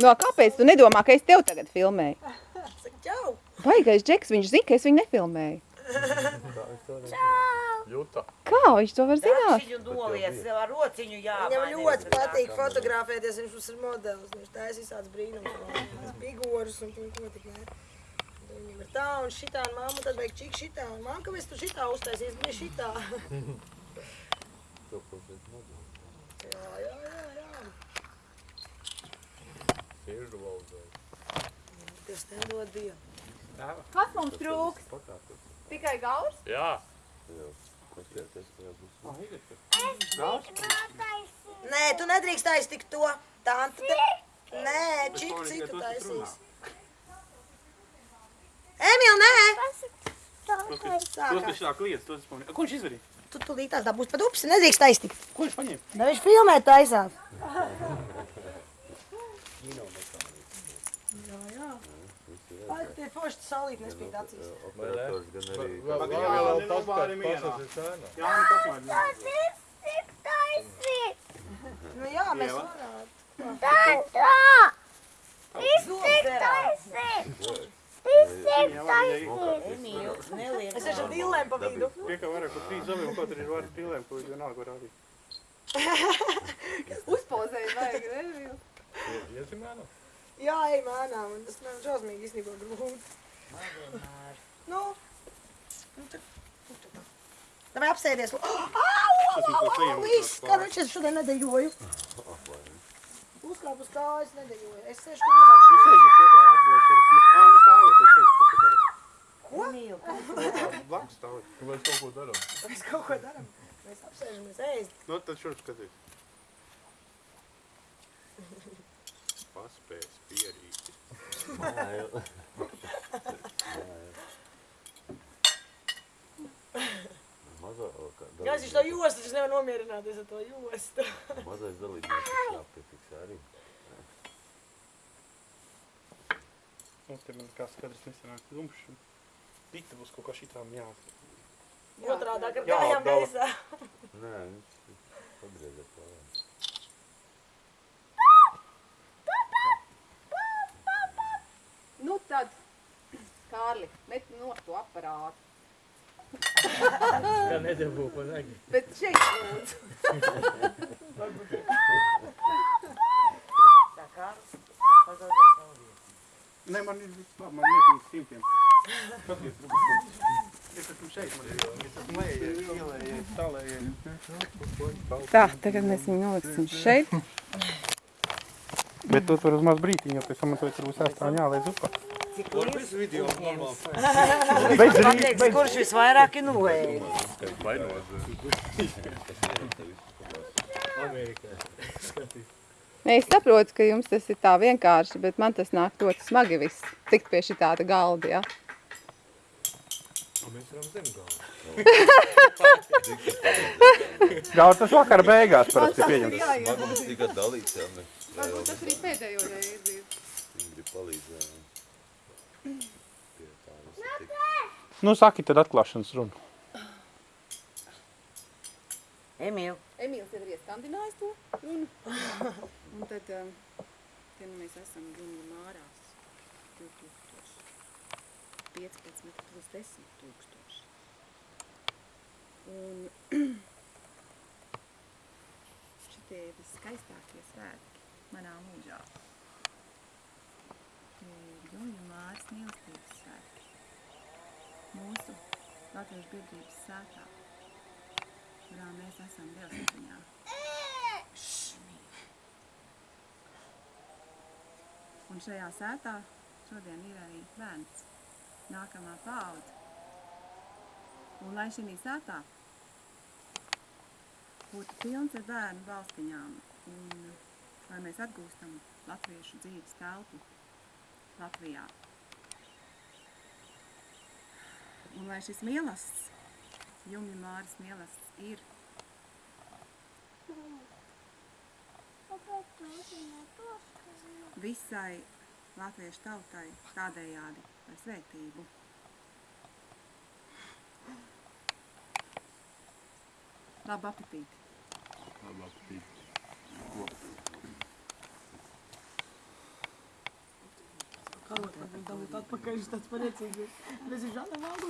No, kāpēc tu nedomā, ka es tev tagad filmēju? Saka, čau! Baigais džeks, viņš zina, ka es viņu nefilmēju. Jūta. Kā viņš to var zināt? Viņu noliec ar rociņu jāmaina. Viņam ļoti patīk fotografēties, viņš mums ir modelis. Viņš taisa visāds brīnums, figūras un ko tik ne. Viņam ir tā un šitā, un mamma tad vajag čik šitā, un mamma, kāpēc tu šitā uztaisies, bija šitā. jā, jā, jā, jā. Siežu valdē. Kas mums trūks? Tikai gals? Jā. Nē, tu nedrīkst tik to. Tante te... Nē, čik citu taisīs. Emīl, nē! Tos, kas šā kliedz, tos es pamanīju. Ko viņš izdarīja? Tu tulīt tās dabūs pa dupsi, nedrīkst taisīt. Ko viņš paņēma? Da viņš filmē taisās. Jā, jā. Tie forši salīt nespīd acīs. Vēl Pagaid, vēl jā, vēl nenobāri tas mierā. ir cēna. Jā, nu tas man. Nu jā, mēs varētu. Es esmu dillēm pa vidu. Tikai vairāk par trīs zobiem, kaut arī ir vairāk pīlēm, ko vienalga var rādīt. Uzpozēju vajag, ne? Iezīmēnu? Jā, ej mēnām, un tas man šausmīgi īstenībā grūti. Nu, nu tad, nu tad. Davai apsēdies. Mums vēl sajām Viss, kā viņš es šodien nedejoju. Uzkāp uz kājas, nedejoju. Es sēžu, kur mazāk. Jūs sēžat kopā atbrauc ar. Ā, nu stāvēt, es sēžu kaut ko darīt. Ko? Blakus stāvēt. Mēs kaut ko darām. Mēs kaut ko darām. Mēs apsēžamies ēst. Nu, tad šur skatīt. Paspēs, pierīti. Jā, viņš to jostu, viņš nevar nomierināties ar to jostu. Mazais dalībnieks ir jāpiefiksē arī. Mums te man kā skatrs nesanāk zumšs. Dikta būs kaut kā šitām jā. Otrādāk ar Jā, kājām gaisā. Nē, viņš pagrieziet projām. Nu tad, Kārli, met no to aparātu. Kā nedabū pa nagi. Bet šeit lūdzu. Tā kā pagaidies savu vietu. Nē, man ir labi, man ir uz simtiem. Tā, tagad mēs viņu noliksim šeit. Bet tu tur uz maz brītiņu, jo pēc tam man to tur būs jāstāv jālaiz upā. Cik liels video uzņēmis. Pateiks, kurš visvairāk ir noēdis. Amerikā. Nē, es saprotu, ka jums tas ir tā vienkārši, bet man tas nāk ļoti smagi viss. Tikt pie šī tāda galda, jā. Mēs varam zem galvu. Gauts tas vakar beigās parasti pieņemts. Smagums tika dalīts, jā, ne? Varbūt tas arī pēdējo reizi bija. Viņi grib palīdzēt. Pie tā visa tika. Nu, saki tad atklāšanas runu. Emīl, Emīls jau ir ieskandinājis to runu. Un tad, um, te nu mēs esam Gunga mārās 2015 plus 10 tūkstoši. Un šitie ir viskaistākie svētki manā mūžā. Ir Gunga māras mīlestības svētki. Mūsu Latviešu biedrības sētā kurā mēs esam Dievsatiņā. Un šajā sētā šodien ir arī bērns, nākamā paudze. Un lai šī sētā būtu pilns ar bērnu balstiņām un lai mēs atgūstam latviešu dzīves telpu Latvijā. Un lai šis mielasts Jumja Māras mielasts ir visai latviešu tautai tādējādi ar svētību. Labu apetīti! Labi, aptīt. Karot, lai viņi dabūt atpakaļ, viņš tāds pareicīgs. Mēs viņš žādam valgu